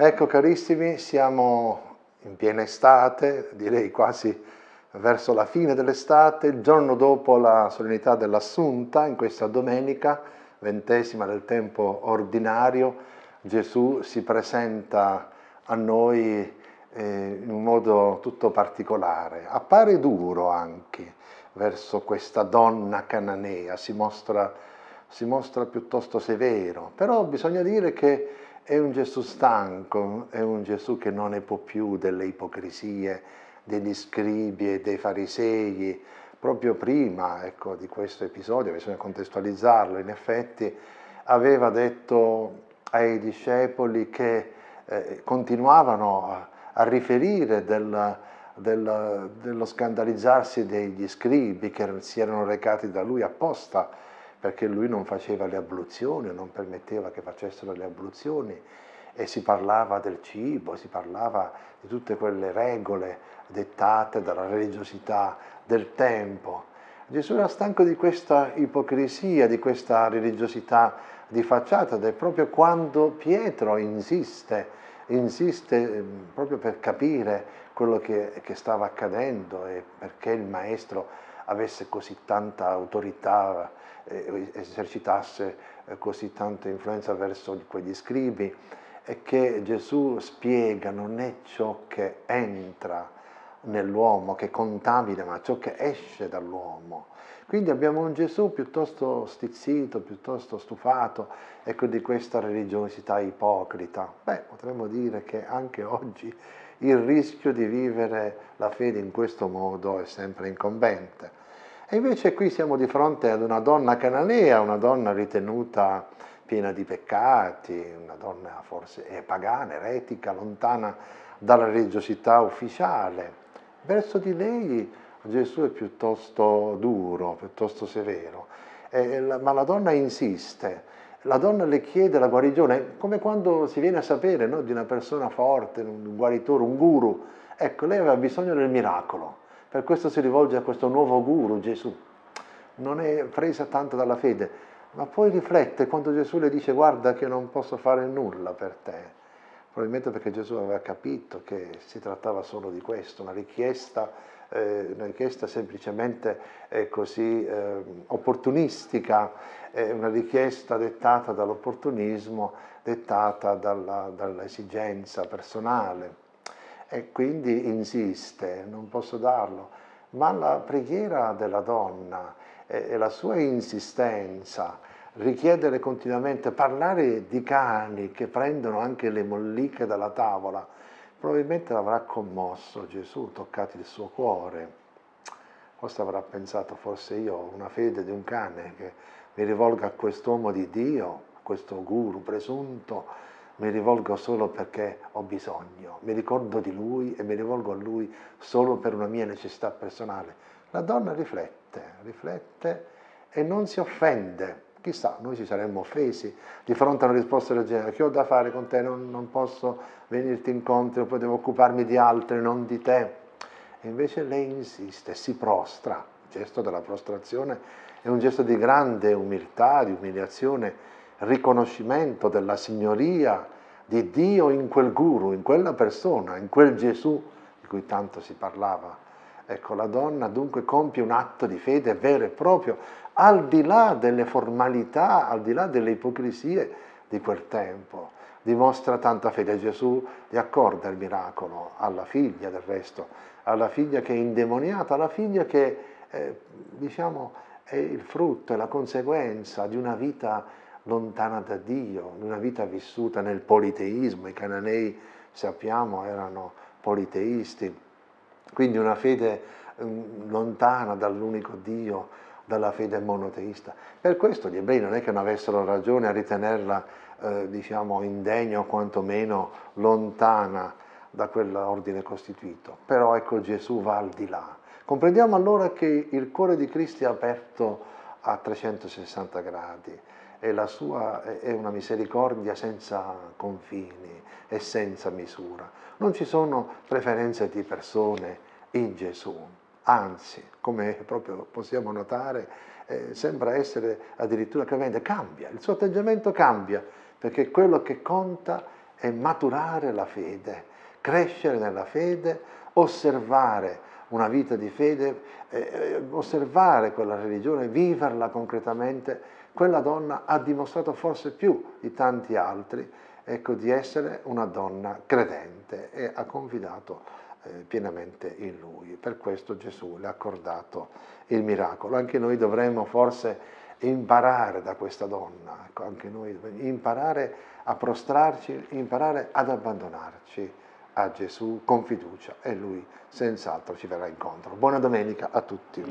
Ecco carissimi, siamo in piena estate, direi quasi verso la fine dell'estate, il giorno dopo la solennità dell'Assunta, in questa domenica, ventesima del tempo ordinario, Gesù si presenta a noi eh, in un modo tutto particolare. Appare duro anche verso questa donna cananea, si mostra, si mostra piuttosto severo, però bisogna dire che è un Gesù stanco, è un Gesù che non ne può più delle ipocrisie degli scribi e dei farisei. Proprio prima ecco, di questo episodio, bisogna contestualizzarlo, in effetti aveva detto ai discepoli che eh, continuavano a, a riferire del, del, dello scandalizzarsi degli scribi che si erano recati da lui apposta perché lui non faceva le abluzioni, non permetteva che facessero le abluzioni e si parlava del cibo, si parlava di tutte quelle regole dettate dalla religiosità del tempo. Gesù era stanco di questa ipocrisia, di questa religiosità di facciata ed è proprio quando Pietro insiste, insiste ehm, proprio per capire quello che, che stava accadendo e perché il maestro avesse così tanta autorità, eh, esercitasse eh, così tanta influenza verso quegli scribi, e che Gesù spiega non è ciò che entra nell'uomo, che contamina, ma ciò che esce dall'uomo. Quindi abbiamo un Gesù piuttosto stizzito, piuttosto stufato, ecco, di questa religiosità ipocrita. Beh, potremmo dire che anche oggi il rischio di vivere la fede in questo modo è sempre incombente. E invece qui siamo di fronte ad una donna cananea, una donna ritenuta piena di peccati, una donna forse pagana, eretica, lontana dalla religiosità ufficiale. Verso di lei Gesù è piuttosto duro, piuttosto severo, eh, ma la donna insiste, la donna le chiede la guarigione, come quando si viene a sapere no, di una persona forte, un guaritore, un guru, ecco, lei aveva bisogno del miracolo, per questo si rivolge a questo nuovo guru, Gesù. Non è presa tanto dalla fede, ma poi riflette quando Gesù le dice guarda che non posso fare nulla per te. Probabilmente perché Gesù aveva capito che si trattava solo di questo, una richiesta, eh, una richiesta semplicemente eh, così eh, opportunistica, una richiesta dettata dall'opportunismo, dettata dall'esigenza dall personale e quindi insiste, non posso darlo. Ma la preghiera della donna e la sua insistenza, richiedere continuamente, parlare di cani che prendono anche le molliche dalla tavola, probabilmente l'avrà commosso Gesù, toccato il suo cuore. Forse avrà pensato, forse io ho una fede di un cane che mi rivolga a quest'uomo di Dio, a questo guru presunto, mi rivolgo solo perché ho bisogno, mi ricordo di lui e mi rivolgo a lui solo per una mia necessità personale. La donna riflette, riflette e non si offende. Chissà, noi ci saremmo offesi di fronte a una risposta del genere, che ho da fare con te, non, non posso venirti incontro, poi devo occuparmi di altri, non di te. E invece lei insiste, si prostra, il gesto della prostrazione è un gesto di grande umiltà, di umiliazione, riconoscimento della signoria di Dio in quel guru, in quella persona, in quel Gesù di cui tanto si parlava. Ecco, la donna dunque compie un atto di fede vero e proprio, al di là delle formalità, al di là delle ipocrisie di quel tempo. Dimostra tanta fede. Gesù gli accorda il miracolo alla figlia del resto, alla figlia che è indemoniata, alla figlia che, eh, diciamo, è il frutto, è la conseguenza di una vita lontana da Dio, una vita vissuta nel politeismo, i cananei sappiamo erano politeisti, quindi una fede um, lontana dall'unico Dio, dalla fede monoteista. Per questo gli ebrei non è che non avessero ragione a ritenerla eh, diciamo indegna o quantomeno lontana da quell'ordine costituito, però ecco Gesù va al di là. Comprendiamo allora che il cuore di Cristo è aperto a 360 gradi, e la sua è una misericordia senza confini e senza misura. Non ci sono preferenze di persone in Gesù, anzi, come proprio possiamo notare, eh, sembra essere addirittura clemente, cambia, il suo atteggiamento cambia, perché quello che conta è maturare la fede, crescere nella fede, osservare una vita di fede, eh, eh, osservare quella religione, viverla concretamente, quella donna ha dimostrato forse più di tanti altri ecco, di essere una donna credente e ha confidato eh, pienamente in lui. Per questo Gesù le ha accordato il miracolo. Anche noi dovremmo forse imparare da questa donna, ecco, anche noi imparare a prostrarci, imparare ad abbandonarci a Gesù con fiducia e Lui senz'altro ci verrà incontro. Buona domenica a tutti.